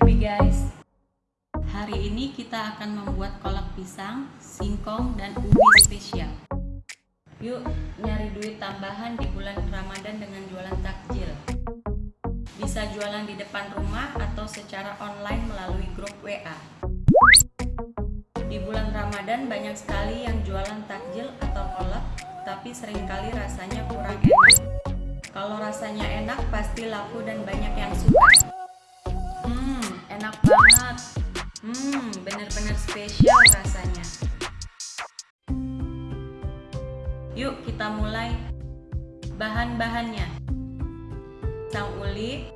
happy guys. Hari ini kita akan membuat kolak pisang, singkong, dan ubi spesial. Yuk nyari duit tambahan di bulan Ramadan dengan jualan takjil. Bisa jualan di depan rumah atau secara online melalui grup WA Di bulan Ramadan banyak sekali yang jualan takjil atau kolak Tapi sering kali rasanya kurang enak. Kalau rasanya enak pasti laku dan banyak yang suka enak banget. Hmm bener-bener spesial rasanya. Yuk kita mulai bahan-bahannya. Pisang uli.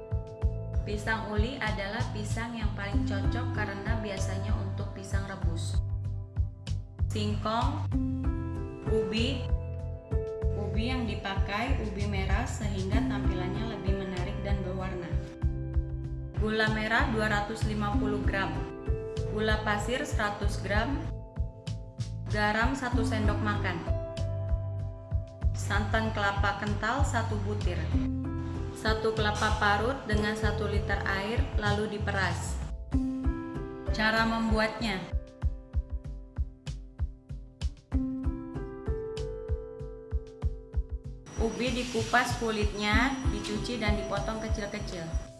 Pisang uli adalah pisang yang paling cocok karena biasanya untuk pisang rebus. Singkong ubi. Ubi yang dipakai ubi merah sehingga tampilannya lebih menarik dan berwarna gula merah 250 gram, gula pasir 100 gram, garam 1 sendok makan, santan kelapa kental 1 butir, 1 kelapa parut dengan 1 liter air lalu diperas. Cara membuatnya. Ubi dikupas kulitnya, dicuci dan dipotong kecil-kecil.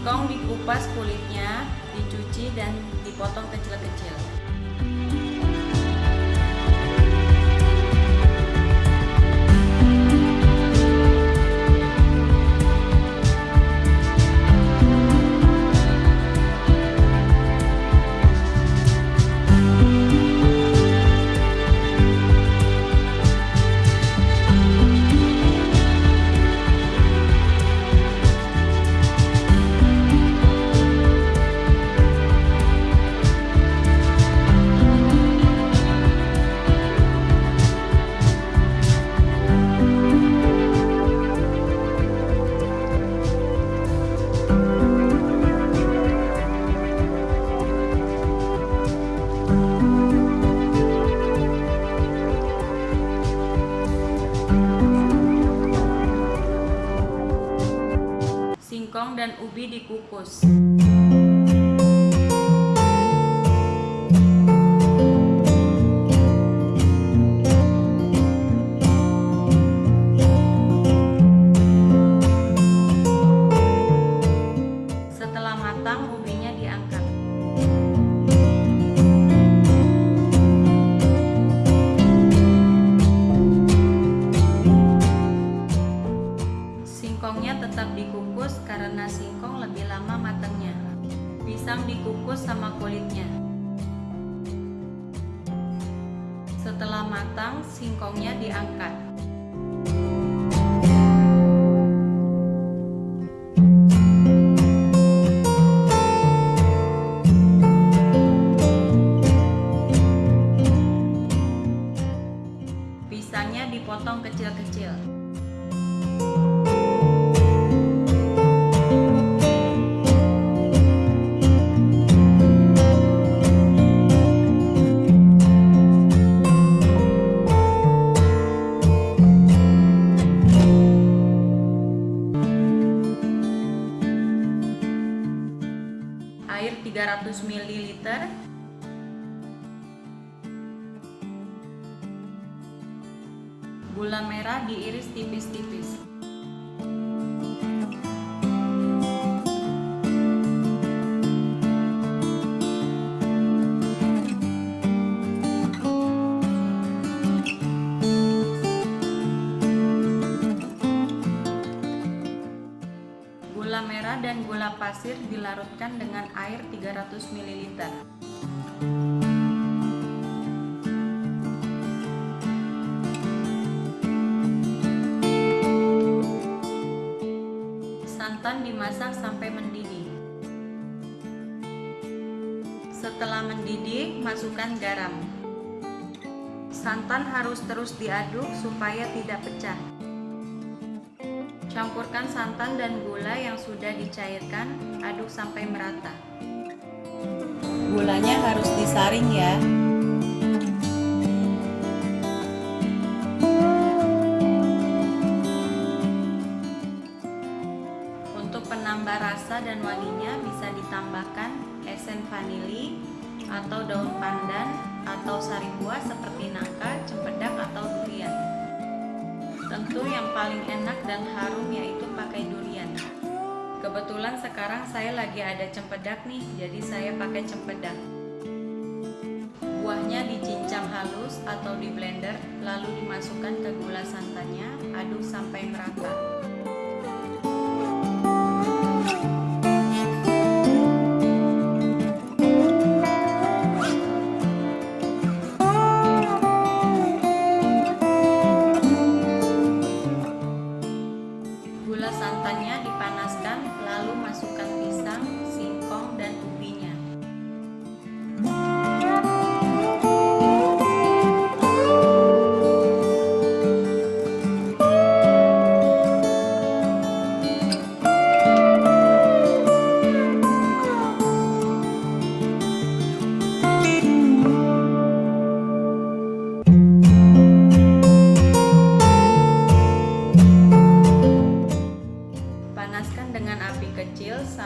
Singkong dikupas kulitnya, dicuci dan dipotong kecil-kecil. Ubi dikukus. Matang, singkongnya diangkat. Pisangnya dipotong kecil-kecil. Air 300 ml gula merah diiris tipis-tipis merah dan gula pasir dilarutkan dengan air 300 ml. Santan dimasak sampai mendidih. Setelah mendidih, masukkan garam. Santan harus terus diaduk supaya tidak pecah. Campurkan santan dan gula yang sudah dicairkan, aduk sampai merata. Gulanya harus disaring ya. Untuk penambah rasa dan wanginya bisa ditambahkan esen vanili atau daun pandan atau sari buah seperti nangka, cempedak atau durian. Tentu yang paling enak dan harum yaitu pakai durian. Kebetulan sekarang saya lagi ada cempedak nih, jadi saya pakai cempedak. Buahnya dicincang halus atau di blender, lalu dimasukkan ke gula santannya, aduk sampai merata.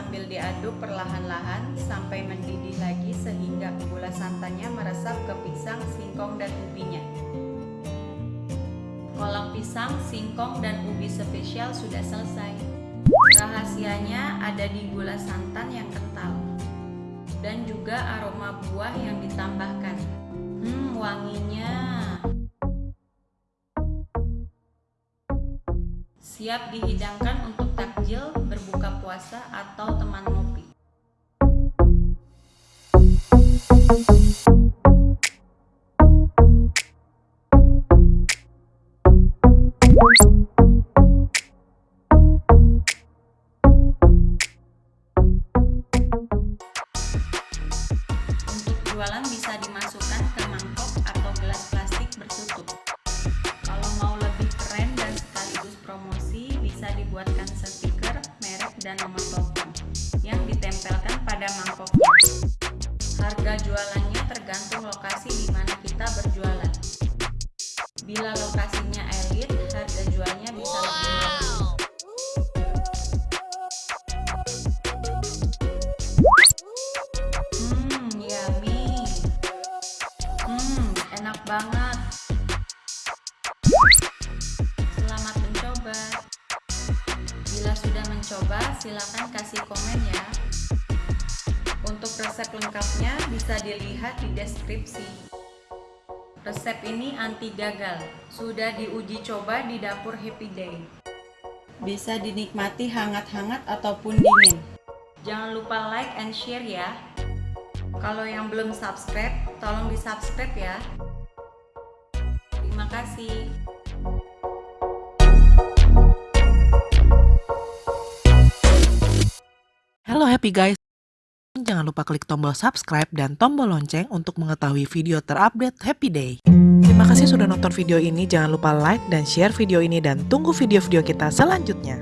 Sambil diaduk perlahan-lahan sampai mendidih lagi sehingga gula santannya meresap ke pisang, singkong, dan ubinya. Kolak pisang, singkong, dan ubi spesial sudah selesai. Rahasianya ada di gula santan yang kental dan juga aroma buah yang ditambahkan. Hmm, wanginya. Siap dihidangkan untuk takjil berbuka puasa atau teman ngopi. Untuk jualan bisa dimasukkan ke mangkok dan nomor telepon yang ditempelkan pada mangkoknya. Harga jualannya tergantung lokasi di mana kita berjualan. Bila lokasinya elit, harga jualnya bisa lebih mahal. Silakan kasih komen ya. Untuk resep lengkapnya bisa dilihat di deskripsi. Resep ini anti gagal, sudah diuji coba di dapur Happy Day. Bisa dinikmati hangat-hangat ataupun dingin. Jangan lupa like and share ya. Kalau yang belum subscribe, tolong di subscribe ya. Terima kasih. Happy guys. Jangan lupa klik tombol subscribe dan tombol lonceng untuk mengetahui video terupdate Happy Day. Terima kasih sudah nonton video ini. Jangan lupa like dan share video ini dan tunggu video-video kita selanjutnya.